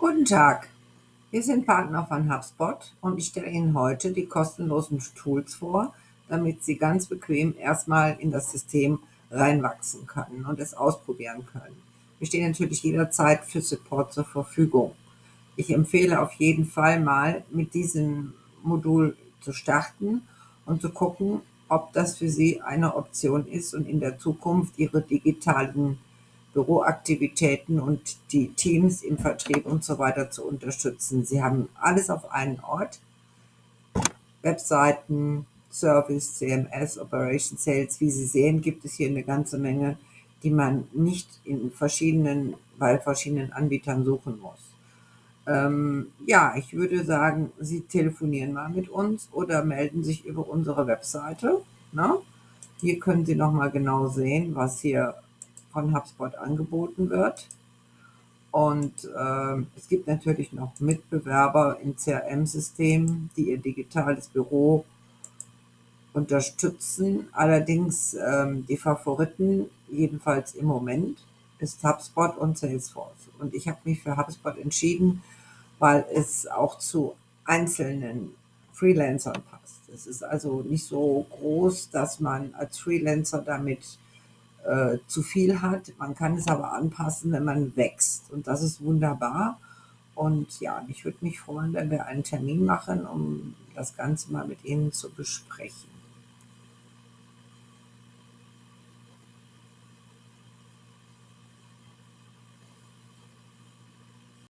Guten Tag, wir sind Partner von HubSpot und ich stelle Ihnen heute die kostenlosen Tools vor, damit Sie ganz bequem erstmal in das System reinwachsen können und es ausprobieren können. Wir stehen natürlich jederzeit für Support zur Verfügung. Ich empfehle auf jeden Fall mal mit diesem Modul zu starten und zu gucken, ob das für Sie eine Option ist und in der Zukunft Ihre digitalen Büroaktivitäten und die Teams im Vertrieb und so weiter zu unterstützen. Sie haben alles auf einen Ort. Webseiten, Service, CMS, Operation Sales. Wie Sie sehen, gibt es hier eine ganze Menge, die man nicht in verschiedenen, bei verschiedenen Anbietern suchen muss. Ähm, ja, ich würde sagen, Sie telefonieren mal mit uns oder melden sich über unsere Webseite. Ne? Hier können Sie nochmal genau sehen, was hier von HubSpot angeboten wird. Und äh, es gibt natürlich noch Mitbewerber im CRM-System, die ihr digitales Büro unterstützen. Allerdings ähm, die Favoriten, jedenfalls im Moment, ist HubSpot und Salesforce. Und ich habe mich für HubSpot entschieden, weil es auch zu einzelnen Freelancern passt. Es ist also nicht so groß, dass man als Freelancer damit äh, zu viel hat. Man kann es aber anpassen, wenn man wächst. Und das ist wunderbar. Und ja, ich würde mich freuen, wenn wir einen Termin machen, um das Ganze mal mit Ihnen zu besprechen.